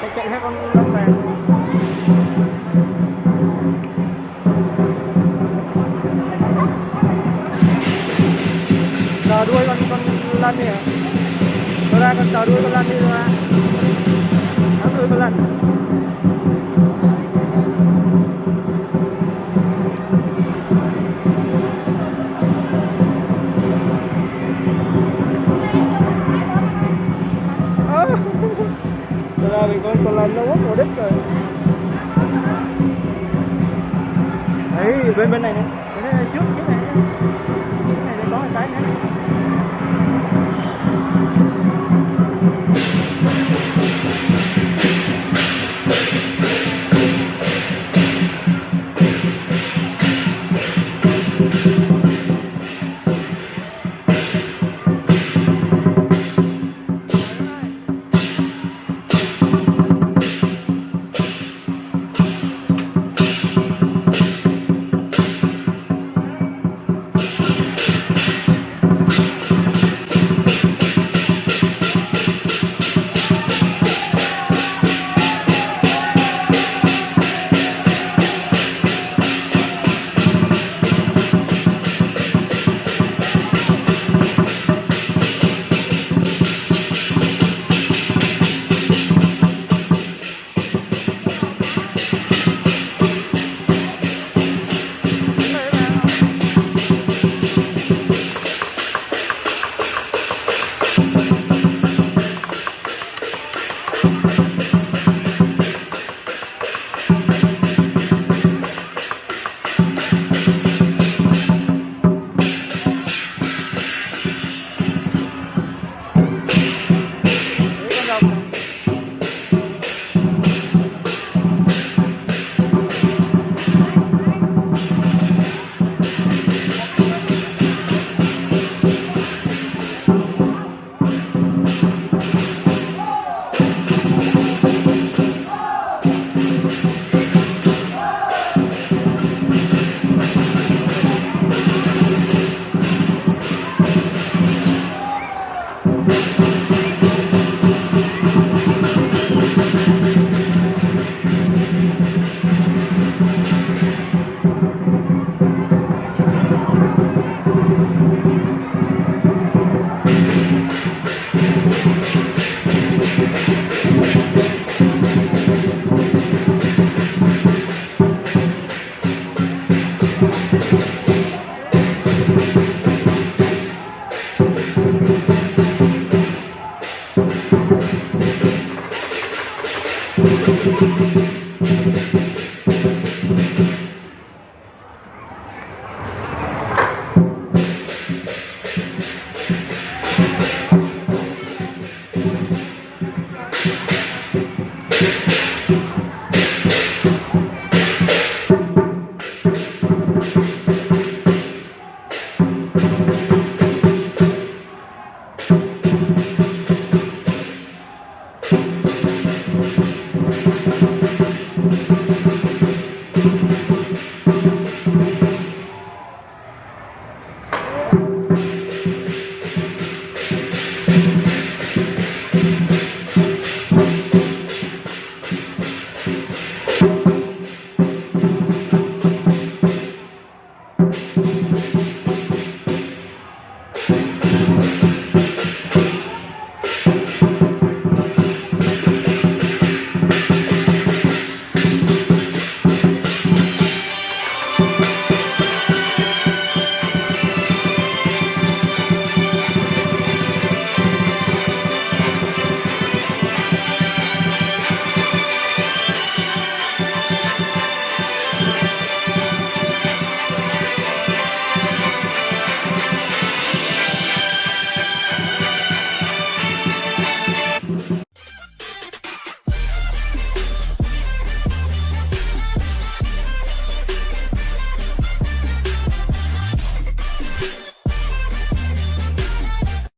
chạy chạy theo con đất này chờ đuôi con con lăn đi hả? Tôi ra con chờ đuôi con lăn đi ra nắm đuôi con lăn là nó quốc mùa đích rồi. Đấy bên bên này nè.